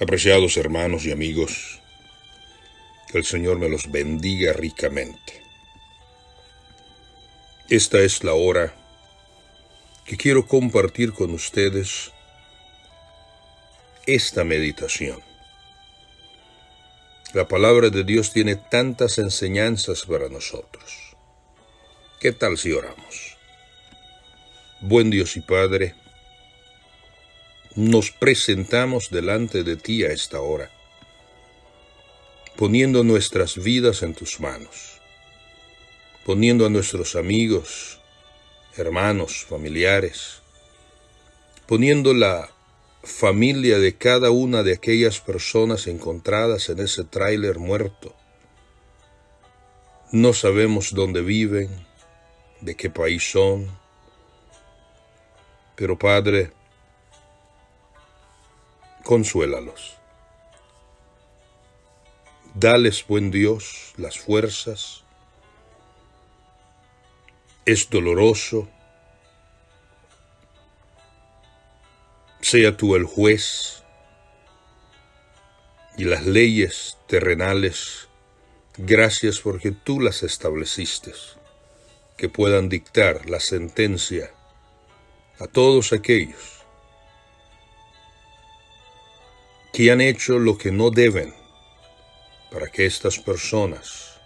Apreciados hermanos y amigos, que el Señor me los bendiga ricamente. Esta es la hora que quiero compartir con ustedes esta meditación. La palabra de Dios tiene tantas enseñanzas para nosotros. ¿Qué tal si oramos? Buen Dios y Padre, nos presentamos delante de ti a esta hora, poniendo nuestras vidas en tus manos, poniendo a nuestros amigos, hermanos, familiares, poniendo la familia de cada una de aquellas personas encontradas en ese tráiler muerto. No sabemos dónde viven, de qué país son, pero Padre, consuélalos. Dales, buen Dios, las fuerzas. Es doloroso. Sea tú el juez y las leyes terrenales, gracias porque tú las estableciste, que puedan dictar la sentencia a todos aquellos que han hecho lo que no deben para que estas personas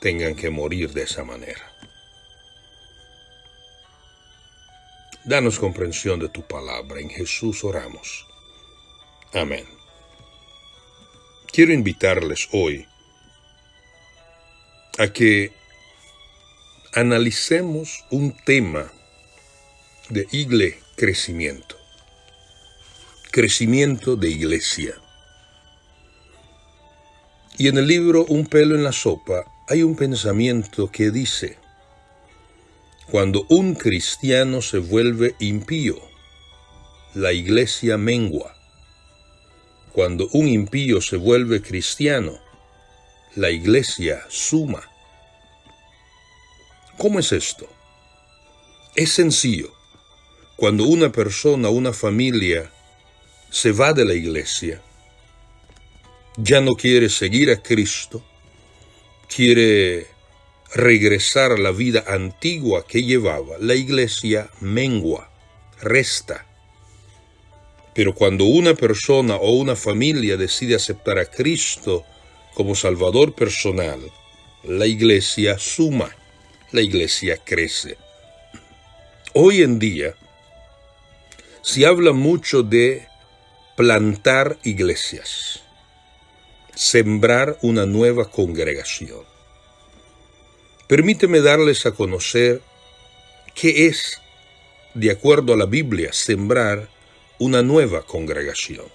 tengan que morir de esa manera. Danos comprensión de tu palabra. En Jesús oramos. Amén. Quiero invitarles hoy a que analicemos un tema de igle crecimiento crecimiento de iglesia. Y en el libro Un pelo en la sopa hay un pensamiento que dice, cuando un cristiano se vuelve impío, la iglesia mengua. Cuando un impío se vuelve cristiano, la iglesia suma. ¿Cómo es esto? Es sencillo. Cuando una persona, una familia, se va de la iglesia, ya no quiere seguir a Cristo, quiere regresar a la vida antigua que llevaba, la iglesia mengua, resta. Pero cuando una persona o una familia decide aceptar a Cristo como Salvador personal, la iglesia suma, la iglesia crece. Hoy en día se habla mucho de plantar iglesias, sembrar una nueva congregación. Permíteme darles a conocer qué es, de acuerdo a la Biblia, sembrar una nueva congregación.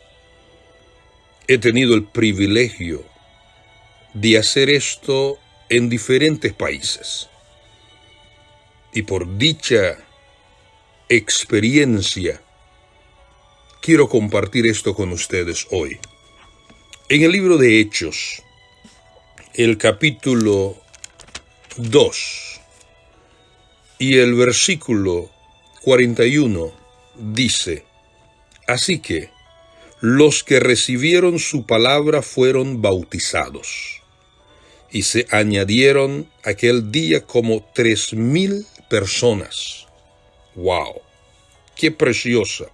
He tenido el privilegio de hacer esto en diferentes países. Y por dicha experiencia quiero compartir esto con ustedes hoy. En el libro de Hechos, el capítulo 2 y el versículo 41 dice, Así que los que recibieron su palabra fueron bautizados, y se añadieron aquel día como tres mil personas. ¡Wow! ¡Qué preciosa!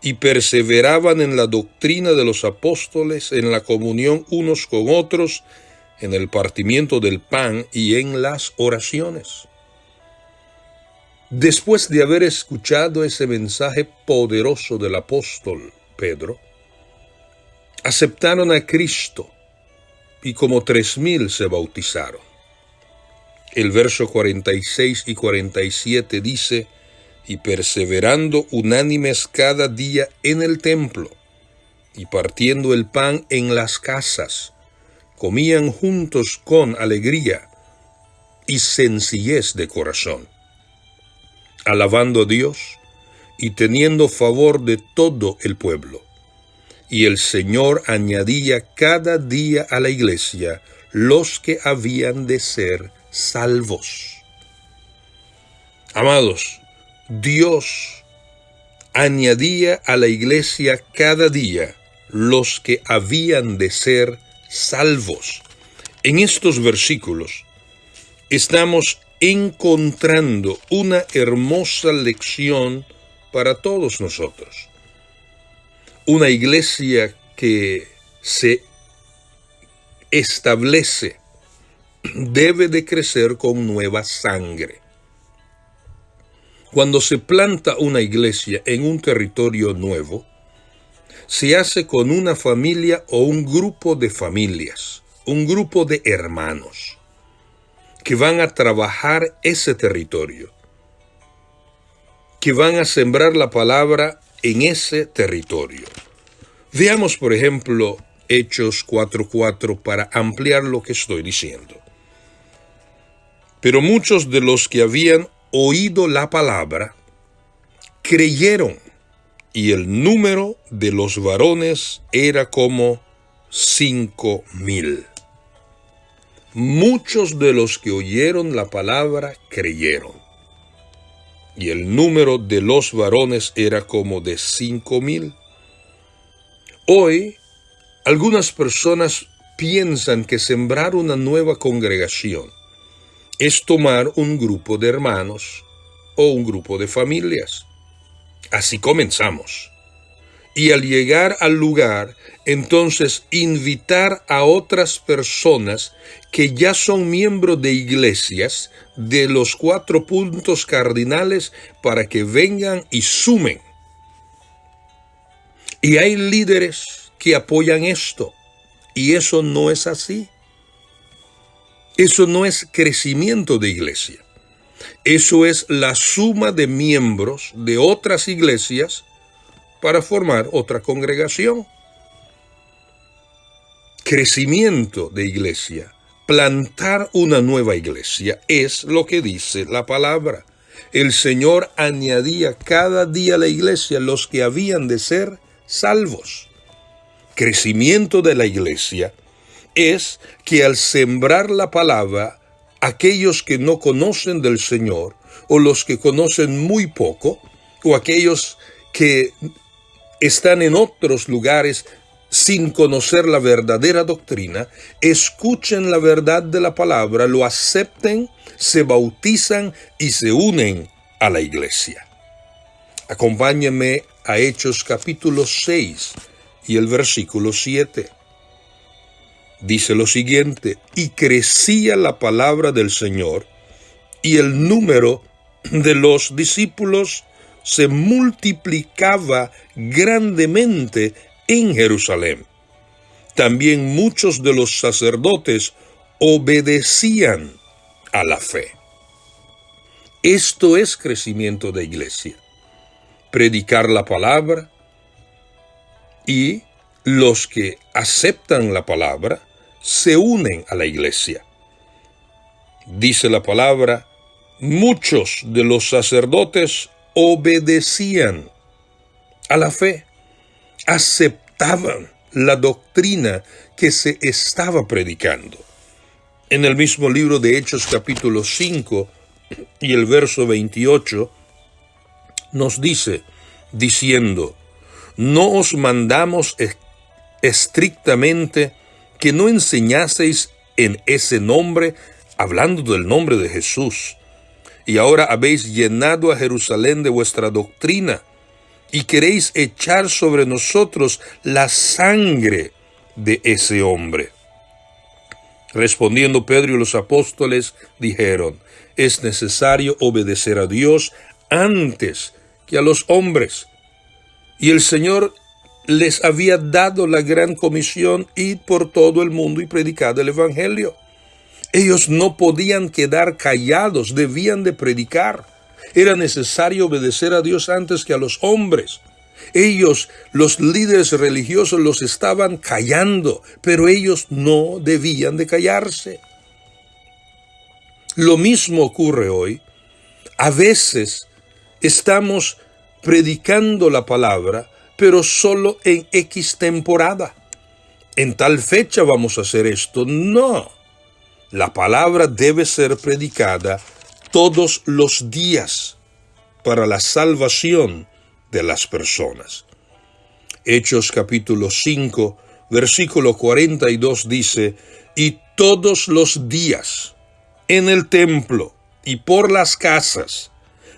Y perseveraban en la doctrina de los apóstoles, en la comunión unos con otros, en el partimiento del pan y en las oraciones. Después de haber escuchado ese mensaje poderoso del apóstol Pedro, aceptaron a Cristo y como tres mil se bautizaron. El verso 46 y 47 dice, y perseverando unánimes cada día en el templo, y partiendo el pan en las casas, comían juntos con alegría y sencillez de corazón, alabando a Dios y teniendo favor de todo el pueblo. Y el Señor añadía cada día a la iglesia los que habían de ser salvos. Amados, Dios añadía a la iglesia cada día los que habían de ser salvos. En estos versículos estamos encontrando una hermosa lección para todos nosotros. Una iglesia que se establece debe de crecer con nueva sangre. Cuando se planta una iglesia en un territorio nuevo, se hace con una familia o un grupo de familias, un grupo de hermanos que van a trabajar ese territorio, que van a sembrar la palabra en ese territorio. Veamos, por ejemplo, Hechos 4.4 para ampliar lo que estoy diciendo. Pero muchos de los que habían oído la palabra creyeron y el número de los varones era como cinco mil. Muchos de los que oyeron la palabra creyeron. Y el número de los varones era como de cinco mil. Hoy, algunas personas piensan que sembrar una nueva congregación es tomar un grupo de hermanos o un grupo de familias. Así comenzamos y al llegar al lugar, entonces invitar a otras personas que ya son miembros de iglesias de los cuatro puntos cardinales para que vengan y sumen. Y hay líderes que apoyan esto, y eso no es así. Eso no es crecimiento de iglesia. Eso es la suma de miembros de otras iglesias para formar otra congregación. Crecimiento de iglesia, plantar una nueva iglesia, es lo que dice la palabra. El Señor añadía cada día a la iglesia los que habían de ser salvos. Crecimiento de la iglesia es que al sembrar la palabra, aquellos que no conocen del Señor, o los que conocen muy poco, o aquellos que están en otros lugares sin conocer la verdadera doctrina, escuchen la verdad de la palabra, lo acepten, se bautizan y se unen a la iglesia. Acompáñenme a Hechos capítulo 6 y el versículo 7. Dice lo siguiente, y crecía la palabra del Señor, y el número de los discípulos se multiplicaba grandemente en Jerusalén. También muchos de los sacerdotes obedecían a la fe. Esto es crecimiento de iglesia. Predicar la palabra y los que aceptan la palabra se unen a la iglesia. Dice la palabra, muchos de los sacerdotes obedecían a la fe, aceptaban la doctrina que se estaba predicando. En el mismo libro de Hechos capítulo 5 y el verso 28 nos dice, diciendo, no os mandamos estrictamente que no enseñaseis en ese nombre, hablando del nombre de Jesús, y ahora habéis llenado a Jerusalén de vuestra doctrina, y queréis echar sobre nosotros la sangre de ese hombre. Respondiendo Pedro y los apóstoles dijeron, es necesario obedecer a Dios antes que a los hombres. Y el Señor les había dado la gran comisión, ir por todo el mundo y predicar el Evangelio. Ellos no podían quedar callados, debían de predicar. Era necesario obedecer a Dios antes que a los hombres. Ellos, los líderes religiosos, los estaban callando, pero ellos no debían de callarse. Lo mismo ocurre hoy. A veces estamos predicando la palabra, pero solo en X temporada. En tal fecha vamos a hacer esto. No. La palabra debe ser predicada todos los días para la salvación de las personas. Hechos capítulo 5, versículo 42 dice, y todos los días en el templo y por las casas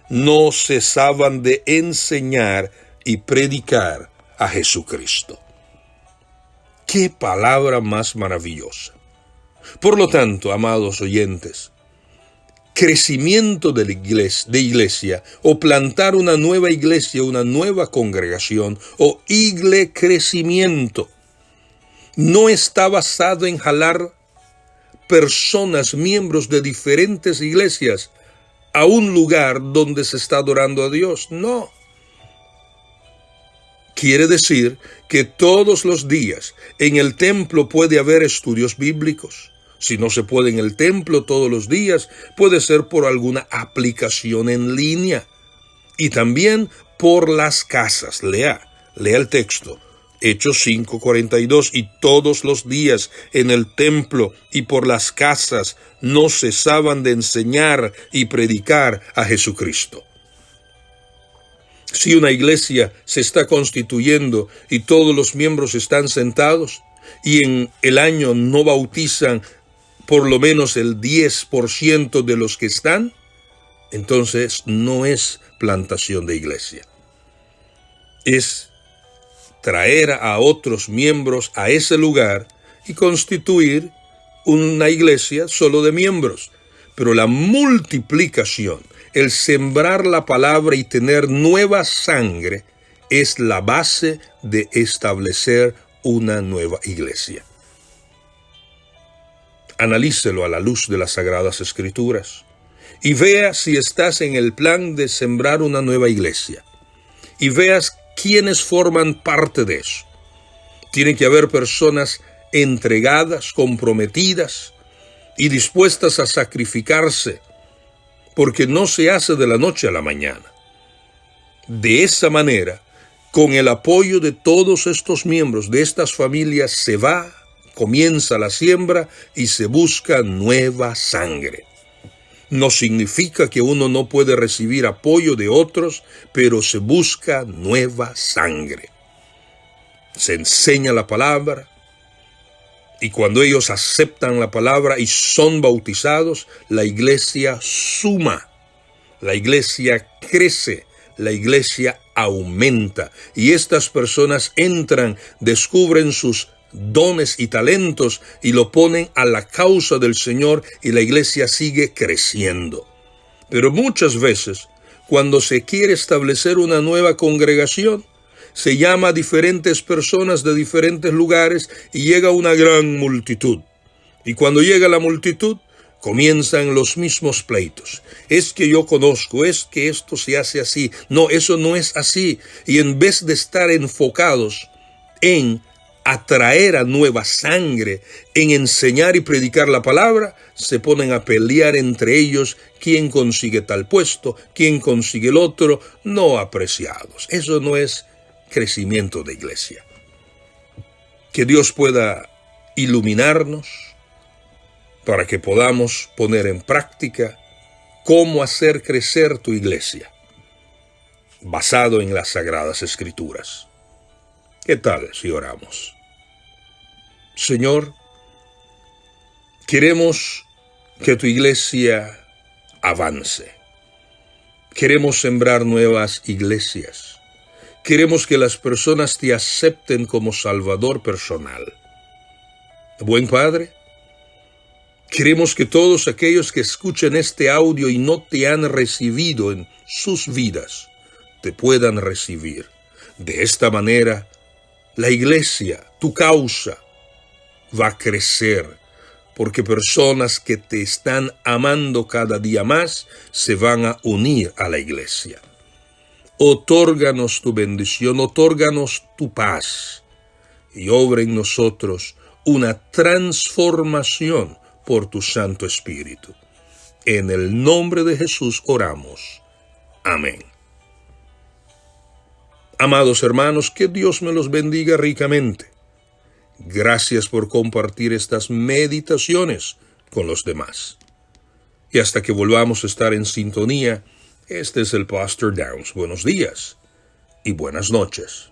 no cesaban de enseñar y predicar a Jesucristo. Qué palabra más maravillosa. Por lo tanto, amados oyentes, crecimiento de, iglesia, de iglesia o plantar una nueva iglesia, una nueva congregación o igle crecimiento no está basado en jalar personas, miembros de diferentes iglesias a un lugar donde se está adorando a Dios. No. Quiere decir que todos los días en el templo puede haber estudios bíblicos. Si no se puede en el templo todos los días, puede ser por alguna aplicación en línea. Y también por las casas. Lea, lea el texto. Hechos 5:42, y todos los días en el templo y por las casas no cesaban de enseñar y predicar a Jesucristo. Si una iglesia se está constituyendo y todos los miembros están sentados y en el año no bautizan por lo menos el 10% de los que están, entonces no es plantación de iglesia. Es traer a otros miembros a ese lugar y constituir una iglesia solo de miembros. Pero la multiplicación, el sembrar la palabra y tener nueva sangre, es la base de establecer una nueva iglesia. Analícelo a la luz de las Sagradas Escrituras y vea si estás en el plan de sembrar una nueva iglesia. Y veas quienes forman parte de eso. Tienen que haber personas entregadas, comprometidas y dispuestas a sacrificarse, porque no se hace de la noche a la mañana. De esa manera, con el apoyo de todos estos miembros de estas familias, se va, comienza la siembra y se busca nueva sangre no significa que uno no puede recibir apoyo de otros, pero se busca nueva sangre. Se enseña la palabra y cuando ellos aceptan la palabra y son bautizados, la iglesia suma, la iglesia crece, la iglesia aumenta y estas personas entran, descubren sus dones y talentos y lo ponen a la causa del Señor y la iglesia sigue creciendo. Pero muchas veces, cuando se quiere establecer una nueva congregación, se llama a diferentes personas de diferentes lugares y llega una gran multitud. Y cuando llega la multitud, comienzan los mismos pleitos. Es que yo conozco, es que esto se hace así. No, eso no es así. Y en vez de estar enfocados en atraer a nueva sangre, en enseñar y predicar la palabra, se ponen a pelear entre ellos quién consigue tal puesto, quién consigue el otro, no apreciados. Eso no es crecimiento de iglesia. Que Dios pueda iluminarnos para que podamos poner en práctica cómo hacer crecer tu iglesia, basado en las sagradas escrituras. ¿Qué tal si oramos? Señor, queremos que tu iglesia avance. Queremos sembrar nuevas iglesias. Queremos que las personas te acepten como Salvador personal. Buen Padre, queremos que todos aquellos que escuchen este audio y no te han recibido en sus vidas, te puedan recibir. De esta manera, la iglesia, tu causa, va a crecer, porque personas que te están amando cada día más se van a unir a la iglesia. Otórganos tu bendición, otórganos tu paz y obra en nosotros una transformación por tu Santo Espíritu. En el nombre de Jesús oramos. Amén. Amados hermanos, que Dios me los bendiga ricamente. Gracias por compartir estas meditaciones con los demás. Y hasta que volvamos a estar en sintonía, este es el Pastor Downs. Buenos días y buenas noches.